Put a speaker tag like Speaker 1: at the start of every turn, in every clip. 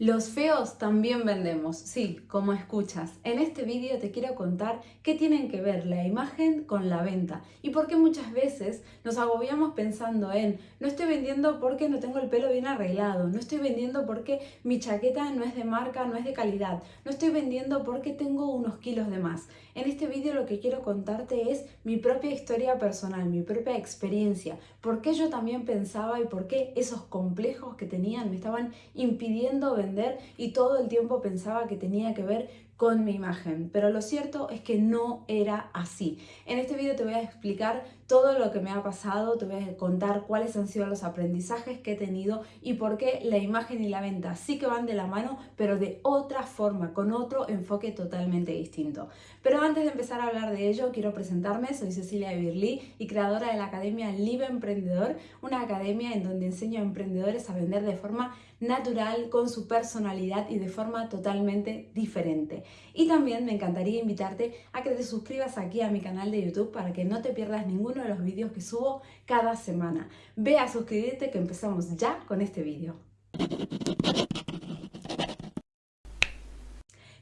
Speaker 1: Los feos también vendemos, sí, como escuchas. En este vídeo te quiero contar qué tienen que ver la imagen con la venta y por qué muchas veces nos agobiamos pensando en no estoy vendiendo porque no tengo el pelo bien arreglado, no estoy vendiendo porque mi chaqueta no es de marca, no es de calidad, no estoy vendiendo porque tengo unos kilos de más. En este vídeo lo que quiero contarte es mi propia historia personal, mi propia experiencia, por qué yo también pensaba y por qué esos complejos que tenían me estaban impidiendo vender y todo el tiempo pensaba que tenía que ver con mi imagen, pero lo cierto es que no era así. En este vídeo te voy a explicar todo lo que me ha pasado, te voy a contar cuáles han sido los aprendizajes que he tenido y por qué la imagen y la venta sí que van de la mano, pero de otra forma, con otro enfoque totalmente distinto. Pero antes de empezar a hablar de ello, quiero presentarme, soy Cecilia Birlí y creadora de la Academia Live Emprendedor, una academia en donde enseño a emprendedores a vender de forma natural, con su personalidad y de forma totalmente diferente. Y también me encantaría invitarte a que te suscribas aquí a mi canal de YouTube para que no te pierdas ninguno de los vídeos que subo cada semana. Ve a suscribirte que empezamos ya con este vídeo.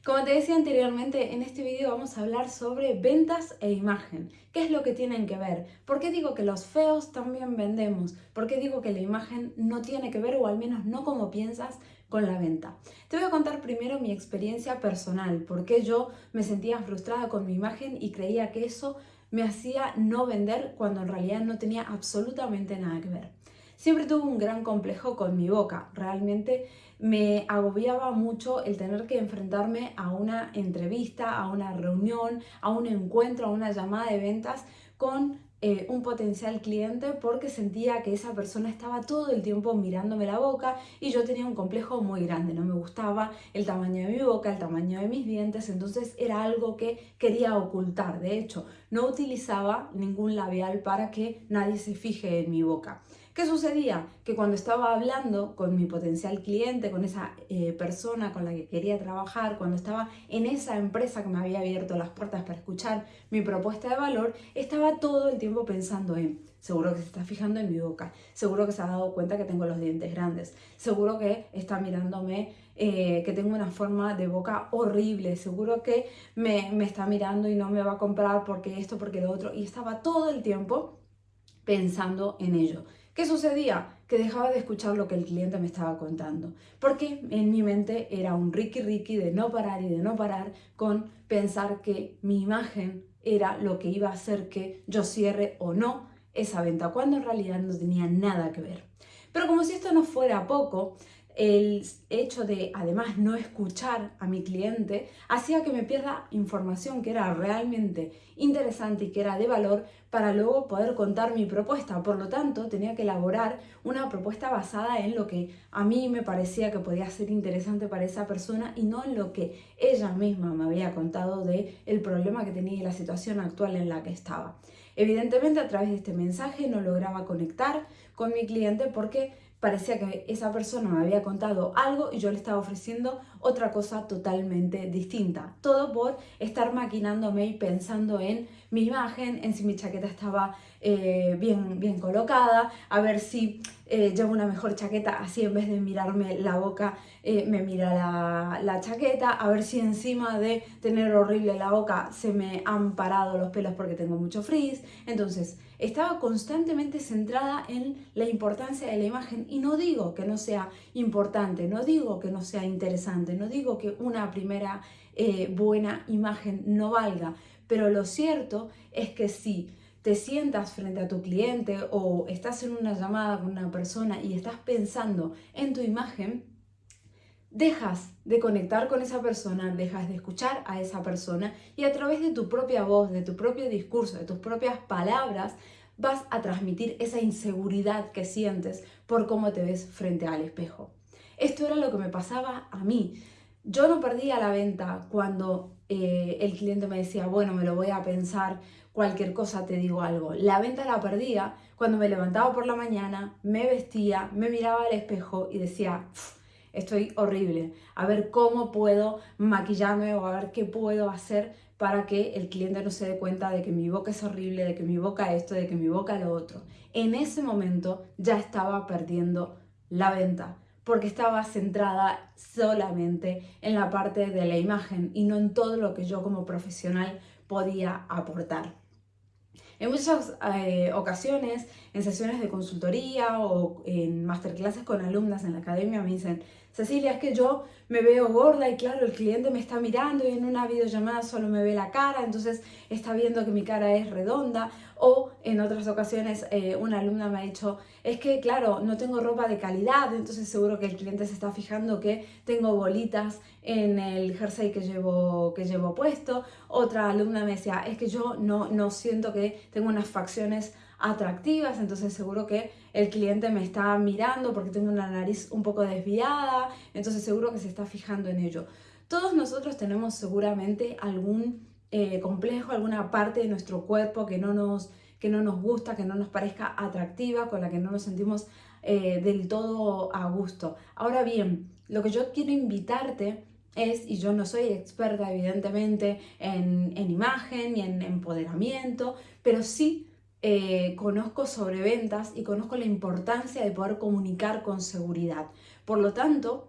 Speaker 1: Como te decía anteriormente, en este vídeo vamos a hablar sobre ventas e imagen. ¿Qué es lo que tienen que ver? ¿Por qué digo que los feos también vendemos? ¿Por qué digo que la imagen no tiene que ver, o al menos no como piensas, con la venta. Te voy a contar primero mi experiencia personal, porque yo me sentía frustrada con mi imagen y creía que eso me hacía no vender cuando en realidad no tenía absolutamente nada que ver. Siempre tuve un gran complejo con mi boca, realmente me agobiaba mucho el tener que enfrentarme a una entrevista, a una reunión, a un encuentro, a una llamada de ventas con eh, un potencial cliente porque sentía que esa persona estaba todo el tiempo mirándome la boca y yo tenía un complejo muy grande, no me gustaba el tamaño de mi boca, el tamaño de mis dientes, entonces era algo que quería ocultar. De hecho, no utilizaba ningún labial para que nadie se fije en mi boca. ¿Qué sucedía? Que cuando estaba hablando con mi potencial cliente, con esa eh, persona con la que quería trabajar, cuando estaba en esa empresa que me había abierto las puertas para escuchar mi propuesta de valor, estaba todo el tiempo pensando en, seguro que se está fijando en mi boca, seguro que se ha dado cuenta que tengo los dientes grandes, seguro que está mirándome eh, que tengo una forma de boca horrible, seguro que me, me está mirando y no me va a comprar porque esto, porque lo otro, y estaba todo el tiempo pensando en ello. ¿Qué sucedía? Que dejaba de escuchar lo que el cliente me estaba contando, porque en mi mente era un Ricky Ricky de no parar y de no parar con pensar que mi imagen era lo que iba a hacer que yo cierre o no esa venta, cuando en realidad no tenía nada que ver. Pero como si esto no fuera poco, el hecho de además no escuchar a mi cliente hacía que me pierda información que era realmente interesante y que era de valor para luego poder contar mi propuesta. Por lo tanto, tenía que elaborar una propuesta basada en lo que a mí me parecía que podía ser interesante para esa persona y no en lo que ella misma me había contado de el problema que tenía y la situación actual en la que estaba. Evidentemente, a través de este mensaje no lograba conectar con mi cliente porque parecía que esa persona me había contado algo y yo le estaba ofreciendo otra cosa totalmente distinta. Todo por estar maquinándome y pensando en mi imagen, en si mi chaqueta estaba eh, bien, bien colocada, a ver si eh, llevo una mejor chaqueta, así en vez de mirarme la boca, eh, me mira la, la, chaqueta, a ver si encima de tener horrible la boca se me han parado los pelos porque tengo mucho frizz. Entonces, estaba constantemente centrada en la importancia de la imagen y no digo que no sea importante, no digo que no sea interesante, no digo que una primera buena imagen no valga, pero lo cierto es que si te sientas frente a tu cliente o estás en una llamada con una persona y estás pensando en tu imagen, dejas de conectar con esa persona, dejas de escuchar a esa persona y a través de tu propia voz, de tu propio discurso, de tus propias palabras, vas a transmitir esa inseguridad que sientes por cómo te ves frente al espejo. Esto era lo que me pasaba a mí. Yo no perdía la venta cuando eh, el cliente me decía, bueno, me lo voy a pensar, cualquier cosa te digo algo. La venta la perdía cuando me levantaba por la mañana, me vestía, me miraba al espejo y decía, estoy horrible, a ver cómo puedo maquillarme o a ver qué puedo hacer para que el cliente no se dé cuenta de que mi boca es horrible, de que mi boca esto, de que mi boca lo otro. En ese momento ya estaba perdiendo la venta porque estaba centrada solamente en la parte de la imagen y no en todo lo que yo como profesional podía aportar. En muchas eh, ocasiones, en sesiones de consultoría o en masterclasses con alumnas en la academia, me dicen, Cecilia, es que yo me veo gorda y claro, el cliente me está mirando y en una videollamada solo me ve la cara, entonces está viendo que mi cara es redonda. O en otras ocasiones eh, una alumna me ha dicho, es que claro, no tengo ropa de calidad, entonces seguro que el cliente se está fijando que tengo bolitas en el jersey que llevo, que llevo puesto. Otra alumna me decía, es que yo no, no siento que tengo unas facciones atractivas, entonces seguro que el cliente me está mirando porque tengo una nariz un poco desviada, entonces seguro que se está fijando en ello. Todos nosotros tenemos seguramente algún eh, complejo, alguna parte de nuestro cuerpo que no, nos, que no nos gusta, que no nos parezca atractiva, con la que no nos sentimos eh, del todo a gusto. Ahora bien, lo que yo quiero invitarte es, y yo no soy experta evidentemente en, en imagen ni en empoderamiento, pero sí eh, conozco sobre ventas y conozco la importancia de poder comunicar con seguridad. Por lo tanto,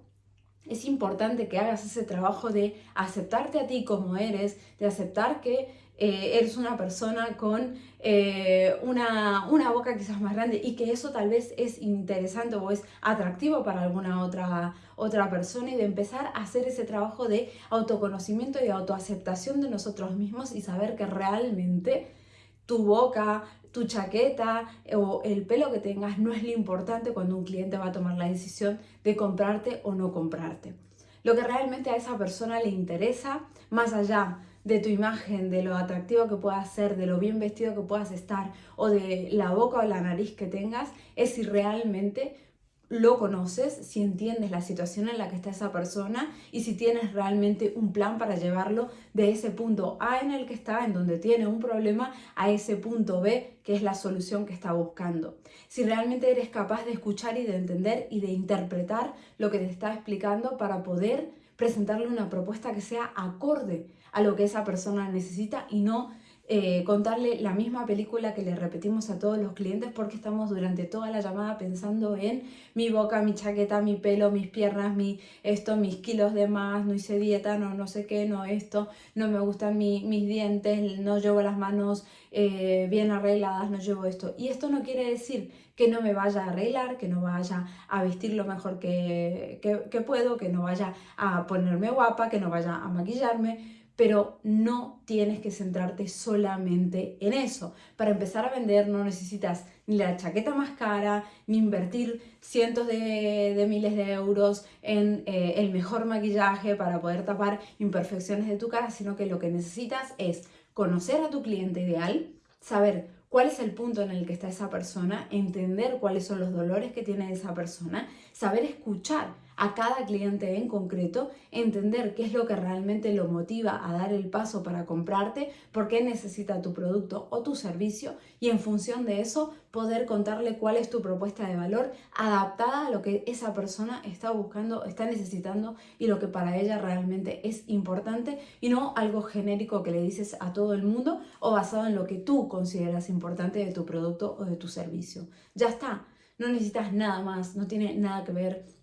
Speaker 1: es importante que hagas ese trabajo de aceptarte a ti como eres, de aceptar que eh, eres una persona con eh, una, una, boca quizás más grande y que eso tal vez es interesante o es atractivo para alguna otra, otra persona y de empezar a hacer ese trabajo de autoconocimiento y autoaceptación de nosotros mismos y saber que realmente tu boca, tu chaqueta o el pelo que tengas no es lo importante cuando un cliente va a tomar la decisión de comprarte o no comprarte. Lo que realmente a esa persona le interesa, más allá de tu imagen, de lo atractivo que puedas ser, de lo bien vestido que puedas estar o de la boca o la nariz que tengas, es si realmente lo conoces, si entiendes la situación en la que está esa persona y si tienes realmente un plan para llevarlo de ese punto A en el que está, en donde tiene un problema, a ese punto B, que es la solución que está buscando. Si realmente eres capaz de escuchar y de entender y de interpretar lo que te está explicando para poder presentarle una propuesta que sea acorde a lo que esa persona necesita y no eh, contarle la misma película que le repetimos a todos los clientes porque estamos durante toda la llamada pensando en mi boca, mi chaqueta, mi pelo, mis piernas, mi esto, mis kilos de más, no hice dieta, no, no sé qué, no esto, no me gustan mis dientes, no llevo las manos eh, bien arregladas, no llevo esto. Y esto no quiere decir que no me vaya a arreglar, que no vaya a vestir lo mejor que, que puedo, que no vaya a ponerme guapa, que no vaya a maquillarme, pero no tienes que centrarte solamente en eso. Para empezar a vender no necesitas ni la chaqueta más cara, ni invertir cientos de, miles de euros en eh, el mejor maquillaje para poder tapar imperfecciones de tu cara, sino que lo que necesitas es conocer a tu cliente ideal, saber cuál es el punto en el que está esa persona, entender cuáles son los dolores que tiene esa persona, saber escuchar a cada cliente en concreto, entender qué es lo que realmente lo motiva a dar el paso para comprarte, por qué necesita tu producto o tu servicio y en función de eso poder contarle cuál es tu propuesta de valor adaptada a lo que esa persona está buscando, está necesitando y lo que para ella realmente es importante y no algo genérico que le dices a todo el mundo o basado en lo que tú consideras importante de tu producto o de tu servicio. Ya está, no necesitas nada más, no tiene nada que ver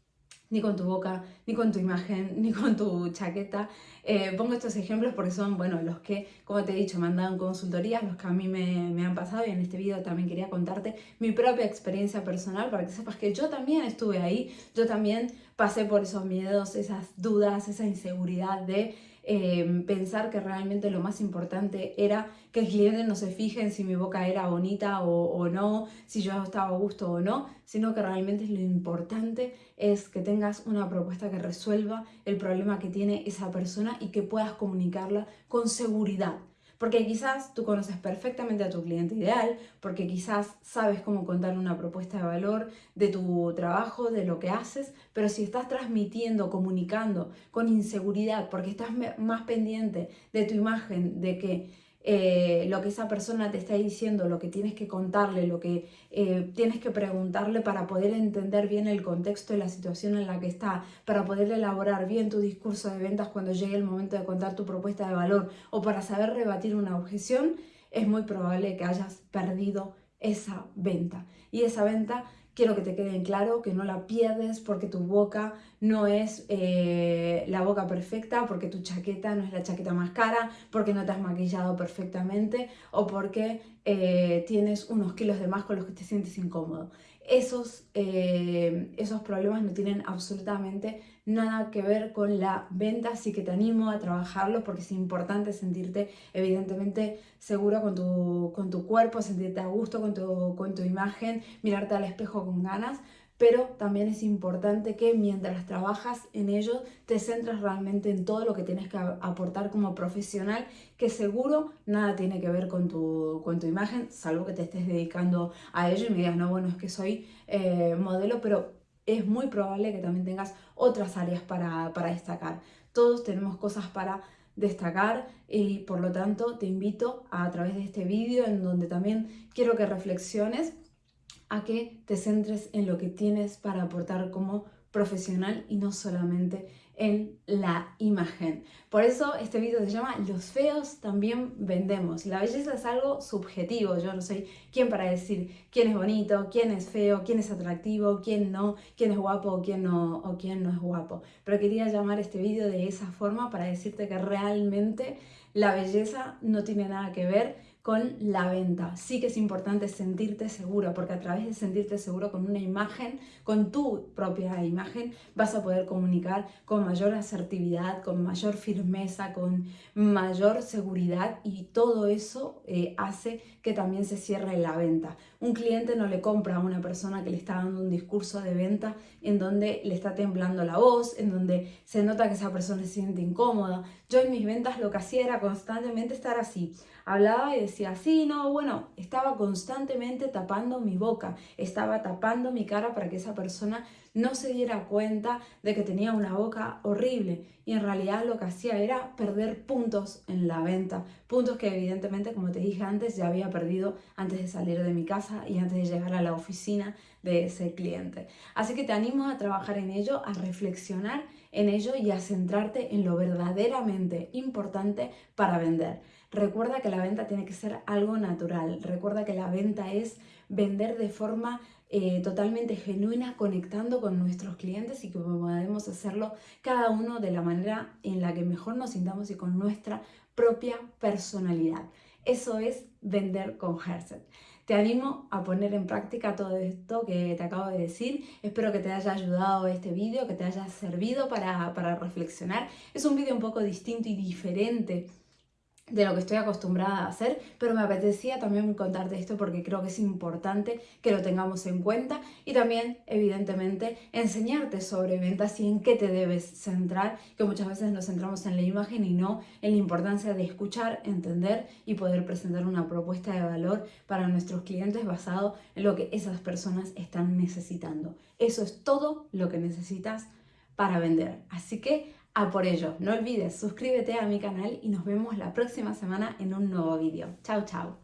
Speaker 1: ni con tu boca, ni con tu imagen, ni con tu chaqueta. Eh, pongo estos ejemplos porque son, bueno, los que, como te he dicho, me han dado en consultorías, los que a mí me, me, han pasado y en este video también quería contarte mi propia experiencia personal para que sepas que yo también estuve ahí, yo también pasé por esos miedos, esas dudas, esa inseguridad de Em, pensar que realmente lo más importante era que el cliente no se fije en si mi boca era bonita o, no, si yo estaba a gusto o no, sino que realmente lo importante es que tengas una propuesta que resuelva el problema que tiene esa persona y que puedas comunicarla con seguridad. Porque quizás tú conoces perfectamente a tu cliente ideal, porque quizás sabes cómo contar una propuesta de valor de tu trabajo, de lo que haces, pero si estás transmitiendo, comunicando con inseguridad, porque estás más pendiente de tu imagen, de que eh, lo que esa persona te está diciendo, lo que tienes que contarle, lo que eh, tienes que preguntarle para poder entender bien el contexto y la situación en la que está, para poder elaborar bien tu discurso de ventas cuando llegue el momento de contar tu propuesta de valor o para saber rebatir una objeción, es muy probable que hayas perdido esa venta. Y esa venta quiero que te quede claro que no la pierdes porque tu boca no es eh, la boca perfecta, porque tu chaqueta no es la chaqueta más cara, porque no te has maquillado perfectamente o porque eh, tienes unos kilos de más con los que te sientes incómodo. Esos, eh, esos problemas no tienen absolutamente nada que ver con la venta, así que te animo a trabajarlo porque es importante sentirte evidentemente seguro con tu, con tu cuerpo, sentirte a gusto con tu, con tu imagen, mirarte al espejo con ganas, pero también es importante que mientras trabajas en ello te centres realmente en todo lo que tienes que aportar como profesional, que seguro nada tiene que ver con tu, con tu imagen, salvo que te estés dedicando a ello y me digas, no, bueno, es que soy eh, modelo, pero es muy probable que también tengas otras áreas para, para destacar. Todos tenemos cosas para destacar y por lo tanto te invito a, a través de este vídeo en donde también quiero que reflexiones a que te centres en lo que tienes para aportar como profesional y no solamente en la imagen. Por eso este vídeo se llama Los feos también vendemos. La belleza es algo subjetivo. Yo no soy quién para decir quién es bonito, quién es feo, quién es atractivo, quién no, quién es guapo o quién no, o quién no es guapo. Pero quería llamar este vídeo de esa forma para decirte que realmente la belleza no tiene nada que ver con la venta. Sí que es importante sentirte seguro, porque a través de sentirte seguro con una imagen, con tu propia imagen, vas a poder comunicar con mayor asertividad, con mayor firmeza, con mayor seguridad y todo eso eh, hace que también se cierre la venta. Un cliente no le compra a una persona que le está dando un discurso de venta en donde le está temblando la voz, en donde se nota que esa persona se siente incómoda. Yo en mis ventas lo que hacía era constantemente estar así hablaba y decía, sí, no, bueno, estaba constantemente tapando mi boca, estaba tapando mi cara para que esa persona no se diera cuenta de que tenía una boca horrible y en realidad lo que hacía era perder puntos en la venta, puntos que evidentemente, como te dije antes, ya había perdido antes de salir de mi casa y antes de llegar a la oficina de ese cliente. Así que te animo a trabajar en ello, a reflexionar en ello y a centrarte en lo verdaderamente importante para vender. Recuerda que la venta tiene que ser algo natural. Recuerda que la venta es vender de forma eh, totalmente genuina, conectando con nuestros clientes y que podemos hacerlo cada uno de la manera en la que mejor nos sintamos y con nuestra propia personalidad. Eso es vender con Herset. Te animo a poner en práctica todo esto que te acabo de decir. Espero que te haya ayudado este vídeo, que te haya servido para, para reflexionar. Es un vídeo un poco distinto y diferente de lo que estoy acostumbrada a hacer, pero me apetecía también contarte esto porque creo que es importante que lo tengamos en cuenta y también, evidentemente, enseñarte sobre ventas y en qué te debes centrar, que muchas veces nos centramos en la imagen y no en la importancia de escuchar, entender y poder presentar una propuesta de valor para nuestros clientes basado en lo que esas personas están necesitando. Eso es todo lo que necesitas para vender. Así que a por ello. No olvides, suscríbete a mi canal y nos vemos la próxima semana en un nuevo vídeo. Chao, chao.